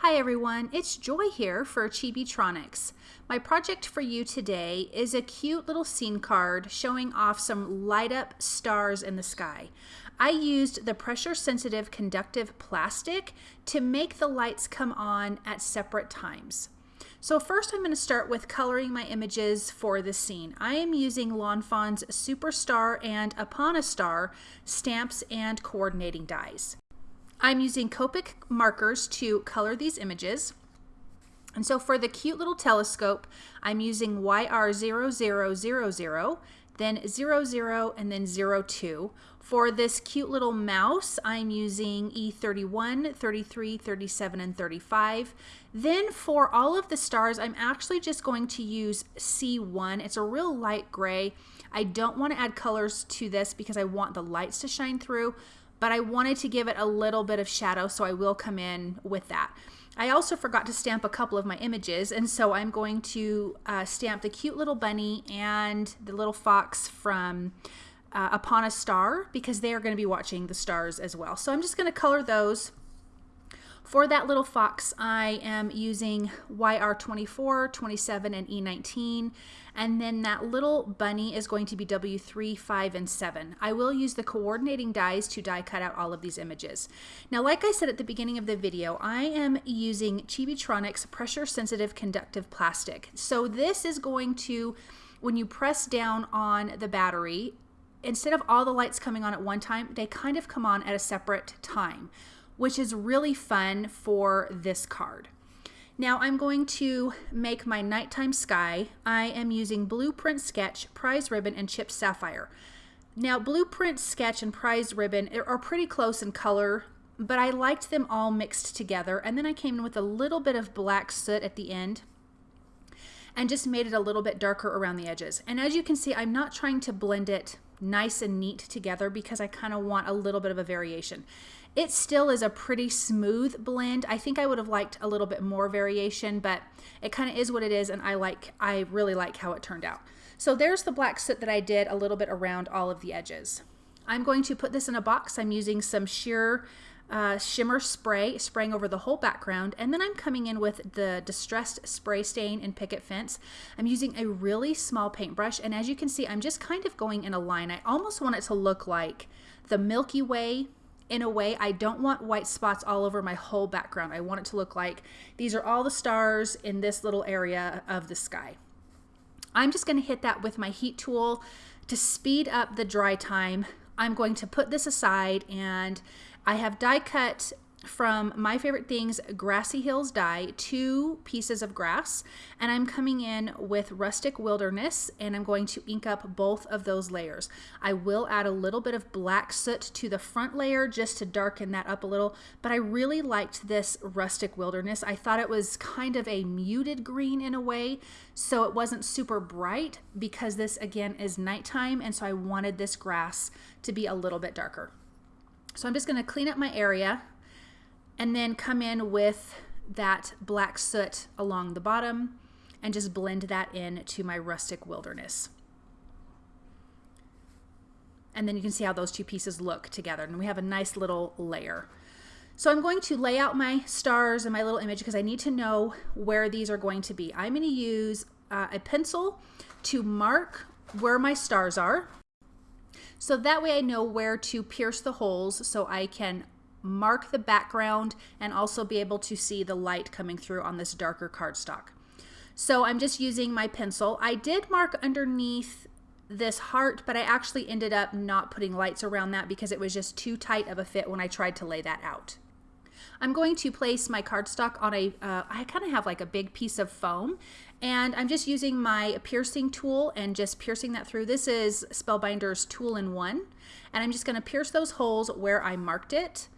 Hi everyone, it's Joy here for Chibitronics. My project for you today is a cute little scene card showing off some light up stars in the sky. I used the pressure sensitive conductive plastic to make the lights come on at separate times. So first I'm going to start with coloring my images for the scene. I am using Lawn Fawn's Superstar and Upon a Star stamps and coordinating dies. I'm using Copic markers to color these images. And so for the cute little telescope, I'm using YR0000, then 00, and then 02. For this cute little mouse, I'm using E31, 33, 37, and 35. Then for all of the stars, I'm actually just going to use C1. It's a real light gray. I don't want to add colors to this because I want the lights to shine through but I wanted to give it a little bit of shadow, so I will come in with that. I also forgot to stamp a couple of my images, and so I'm going to uh, stamp the cute little bunny and the little fox from uh, Upon a Star because they are going to be watching the stars as well. So I'm just going to color those. For that little fox, I am using YR24, 27, and E19. And then that little bunny is going to be W3, 5, and 7. I will use the coordinating dies to die cut out all of these images. Now, like I said at the beginning of the video, I am using Chibitronics pressure sensitive conductive plastic. So this is going to, when you press down on the battery, instead of all the lights coming on at one time, they kind of come on at a separate time which is really fun for this card. Now I'm going to make my nighttime sky. I am using Blueprint Sketch, Prize Ribbon, and Chipped Sapphire. Now Blueprint Sketch and Prize Ribbon are pretty close in color, but I liked them all mixed together. And then I came in with a little bit of black soot at the end and just made it a little bit darker around the edges. And as you can see, I'm not trying to blend it nice and neat together because I kind of want a little bit of a variation. It still is a pretty smooth blend. I think I would have liked a little bit more variation, but it kind of is what it is, and I like, I really like how it turned out. So there's the black soot that I did a little bit around all of the edges. I'm going to put this in a box. I'm using some sheer uh, shimmer spray, spraying over the whole background, and then I'm coming in with the Distressed Spray Stain and Picket Fence. I'm using a really small paintbrush, and as you can see, I'm just kind of going in a line. I almost want it to look like the Milky Way in a way I don't want white spots all over my whole background. I want it to look like these are all the stars in this little area of the sky. I'm just going to hit that with my heat tool to speed up the dry time. I'm going to put this aside and I have die cut from My Favorite Things Grassy Hills Die, two pieces of grass, and I'm coming in with Rustic Wilderness and I'm going to ink up both of those layers. I will add a little bit of black soot to the front layer just to darken that up a little, but I really liked this Rustic Wilderness. I thought it was kind of a muted green in a way, so it wasn't super bright because this again is nighttime and so I wanted this grass to be a little bit darker. So I'm just going to clean up my area and then come in with that black soot along the bottom and just blend that in to my rustic wilderness. And then you can see how those two pieces look together and we have a nice little layer. So I'm going to lay out my stars and my little image because I need to know where these are going to be. I'm going to use uh, a pencil to mark where my stars are. So that way I know where to pierce the holes so I can mark the background and also be able to see the light coming through on this darker cardstock. So I'm just using my pencil. I did mark underneath this heart, but I actually ended up not putting lights around that because it was just too tight of a fit when I tried to lay that out. I'm going to place my cardstock on a. Uh, I kind of have like a big piece of foam and I'm just using my piercing tool and just piercing that through. This is Spellbinder's tool in one and I'm just going to pierce those holes where I marked it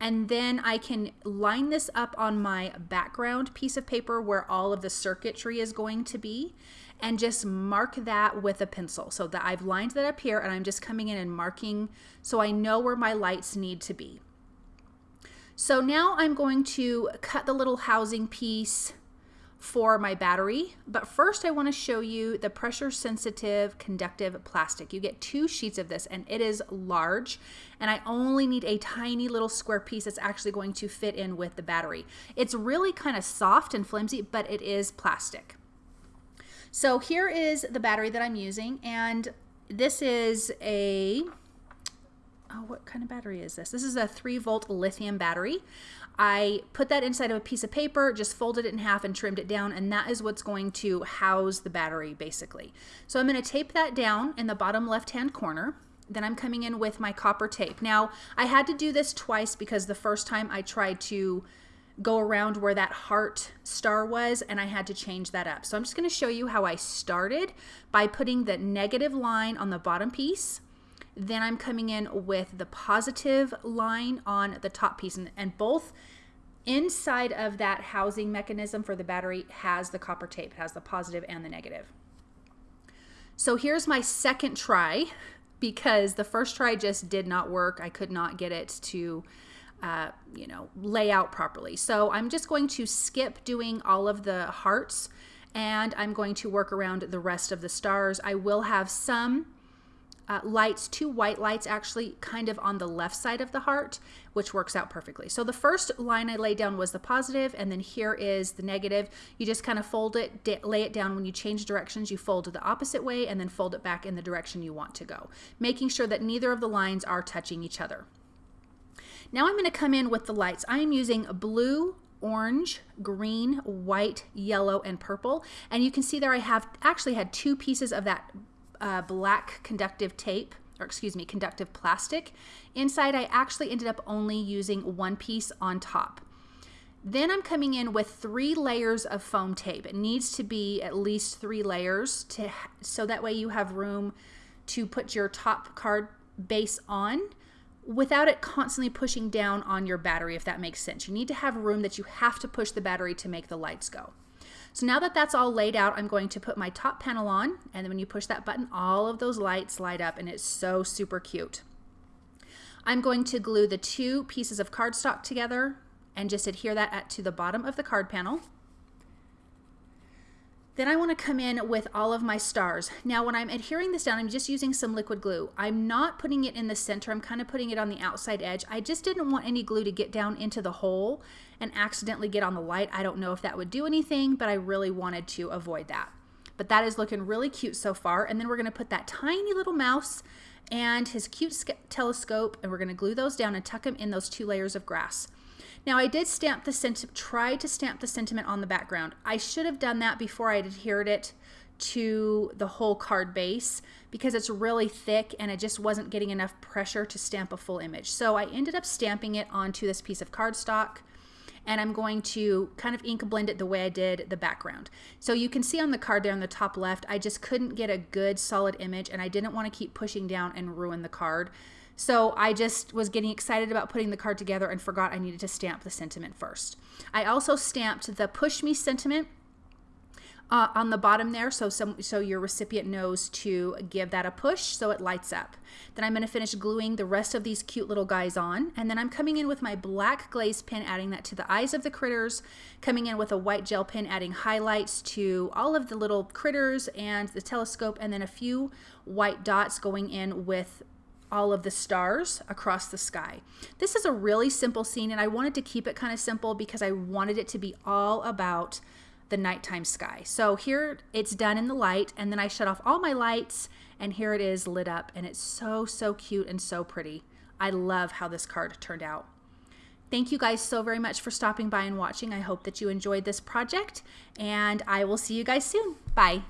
and then I can line this up on my background piece of paper where all of the circuitry is going to be and just mark that with a pencil. So that I've lined that up here and I'm just coming in and marking so I know where my lights need to be. So now I'm going to cut the little housing piece for my battery. But first I wanna show you the pressure sensitive conductive plastic. You get two sheets of this and it is large and I only need a tiny little square piece that's actually going to fit in with the battery. It's really kind of soft and flimsy, but it is plastic. So here is the battery that I'm using and this is a oh, what kind of battery is this? This is a 3 volt lithium battery. I put that inside of a piece of paper, just folded it in half and trimmed it down, and that is what's going to house the battery basically. So I'm going to tape that down in the bottom left hand corner. Then I'm coming in with my copper tape. Now, I had to do this twice because the first time I tried to go around where that heart star was and I had to change that up. So I'm just going to show you how I started by putting the negative line on the bottom piece then I'm coming in with the positive line on the top piece and, and both inside of that housing mechanism for the battery has the copper tape, it has the positive and the negative. So here's my second try because the first try just did not work. I could not get it to uh, you know, lay out properly. So I'm just going to skip doing all of the hearts and I'm going to work around the rest of the stars. I will have some uh, lights, two white lights actually kind of on the left side of the heart, which works out perfectly. So the first line I laid down was the positive, and then here is the negative. You just kind of fold it, lay it down. When you change directions, you fold it the opposite way and then fold it back in the direction you want to go, making sure that neither of the lines are touching each other. Now I'm going to come in with the lights. I am using blue, orange, green, white, yellow, and purple. And you can see there I have actually had two pieces of that uh, black conductive tape, or excuse me, conductive plastic. Inside, I actually ended up only using one piece on top. Then I'm coming in with three layers of foam tape. It needs to be at least three layers to so that way you have room to put your top card base on without it constantly pushing down on your battery, if that makes sense. You need to have room that you have to push the battery to make the lights go. So now that that's all laid out, I'm going to put my top panel on. And then when you push that button, all of those lights light up and it's so super cute. I'm going to glue the two pieces of cardstock together and just adhere that at, to the bottom of the card panel. Then I want to come in with all of my stars. Now when I'm adhering this down, I'm just using some liquid glue. I'm not putting it in the center, I'm kind of putting it on the outside edge. I just didn't want any glue to get down into the hole and accidentally get on the light. I don't know if that would do anything, but I really wanted to avoid that. But that is looking really cute so far. And then we're gonna put that tiny little mouse and his cute telescope and we're gonna glue those down and tuck them in those two layers of grass. Now I did stamp the sentiment, try to stamp the sentiment on the background. I should have done that before I adhered it to the whole card base because it's really thick and it just wasn't getting enough pressure to stamp a full image. So I ended up stamping it onto this piece of cardstock and I'm going to kind of ink blend it the way I did the background. So you can see on the card there on the top left, I just couldn't get a good solid image and I didn't want to keep pushing down and ruin the card. So I just was getting excited about putting the card together and forgot I needed to stamp the sentiment first. I also stamped the push me sentiment uh, on the bottom there so some so your recipient knows to give that a push so it lights up. Then I'm going to finish gluing the rest of these cute little guys on and then I'm coming in with my black glaze pen adding that to the eyes of the critters, coming in with a white gel pen adding highlights to all of the little critters and the telescope and then a few white dots going in with all of the stars across the sky. This is a really simple scene and I wanted to keep it kind of simple because I wanted it to be all about the nighttime sky. So here it's done in the light and then I shut off all my lights and here it is lit up and it's so, so cute and so pretty. I love how this card turned out. Thank you guys so very much for stopping by and watching. I hope that you enjoyed this project and I will see you guys soon. Bye.